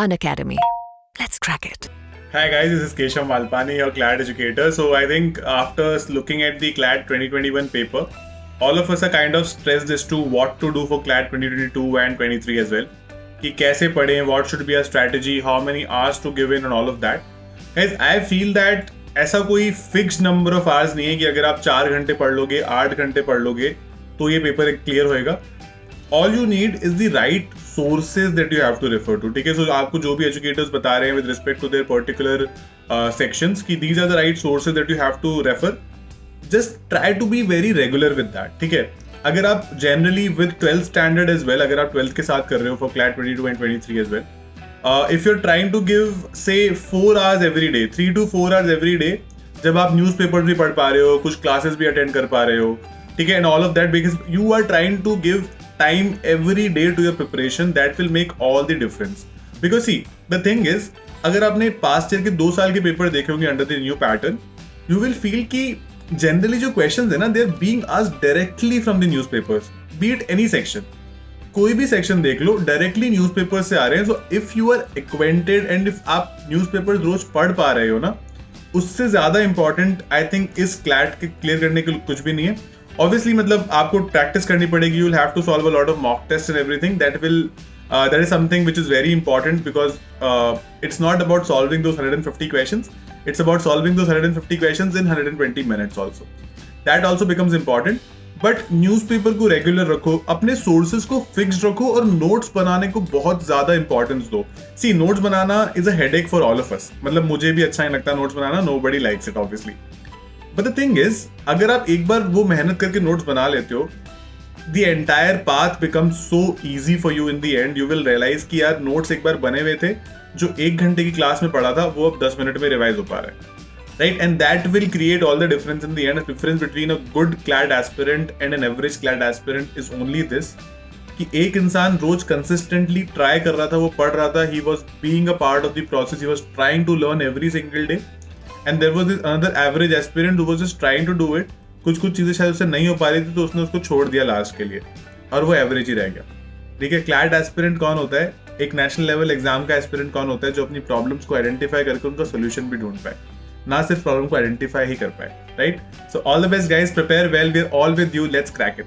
An academy. Let's crack it. Hi guys, this is Keshav Malpani, your CLAD educator. So I think after looking at the CLAD 2021 paper, all of us are kind of stressed as to what to do for CLAD 2022 and 23 as well. कि कैसे पढ़ें, what should be our strategy, how many hours to give in and all of that. Guys, I feel that ऐसा कोई fix number of hours नहीं है कि अगर आप चार घंटे पढ़ लोगे आठ घंटे पढ़ लोगे तो ये पेपर क्लियर होएगा all you need is the right sources that you have to refer to ठीक है? सो आपको जो भी एजुकेटर्स बता रहे हैं with respect to their particular sections की these are the right sources that you have to refer just try to be very regular with that ठीक है? अगर आप generally with twelfth standard as well अगर आप ट्वेल्थ के साथ कर रहे हो for CLAT twenty two and twenty three as well if you are trying to give say four hours every day three to four hours every day जब आप news paper भी पढ़ पा रहे हो, कुछ क्लासेस भी अटेंड कर पा रहे हो, ठीक है? And all of that because you are trying to give time every day to your preparation, that will make all the difference. Because see, the thing is, अगर आपने पास्ट ईयर के दो साल के पेपर देखे होंगे under the new pattern you will feel कि generally जो क्वेश्चन है ना they are being asked directly from the newspapers be it any section कोई भी सेक्शन देख लो डायरेक्टली न्यूज़पेपर से आ रहे हैं so if you are acquainted and if आप न्यूज़पेपर रोज पढ़ पा रहे हो ना, उससे ज़्यादा इंपॉर्टेंट आई थिंक इस क्लैट के क्लियर करने के कुछ भी नहीं है। ऑब्वियसली मतलब आपको प्रैक्टिस करनी पड़ेगी. You have to solve a lot of mock test and everything that will that is something which is very important because it's not about solving those 150 questions. It's about solving those 150 questions in 120 minutes also. That also becomes important. But newspaper को regular रखो, अपने sources को fix रखो और notes बनाने को बहुत ज़्यादा इंपॉर्टेंस दो. See notes banana is a headache for all of us मतलब मुझे भी अच्छा नहीं लगता notes banana. Nobody likes it obviously but the thing is अगर आप एक बार वो मेहनत करके नोट्स बना लेते हो the entire path become so easy for you in the end you will realise कि यार नोट्स एक बार बने हुए थे, जो एक घंटे की क्लास में पढ़ा था, वो अब दस मिनट में रिवाइज हो पा रहा है। Right? And that will create all the difference in the end. The difference between a good clad aspirant and an average clad aspirant is only कि एक इंसान रोज कंसिस्टेंटली ट्राई कर रहा था, वो पढ़ रहा था he was being a part of the process he was trying to learn every single day and there was this another average aspirant was just trying to do it कुछ कुछ चीज़ें शायद उससे नहीं हो पा रही थी तो उसने उसको छोड़ दिया लास्ट के लिए। और वो एवरेज ही रह गया। ठीक है क्लैड एस्पिरेंट कौन होता है? एक नेशनल लेवल एग्ज़ाम का एस्पिरेंट कौन होता है जो अपनी प्रॉब्लम्स को आइडेंटिफाई करके उनका सोल्यूशन भी ढूंढ पाए? ना सिर्फ़ प्रॉब्लम को आइडेंटिफाई ही कर पाए right so all the best guys prepare well we are all with you let's crack it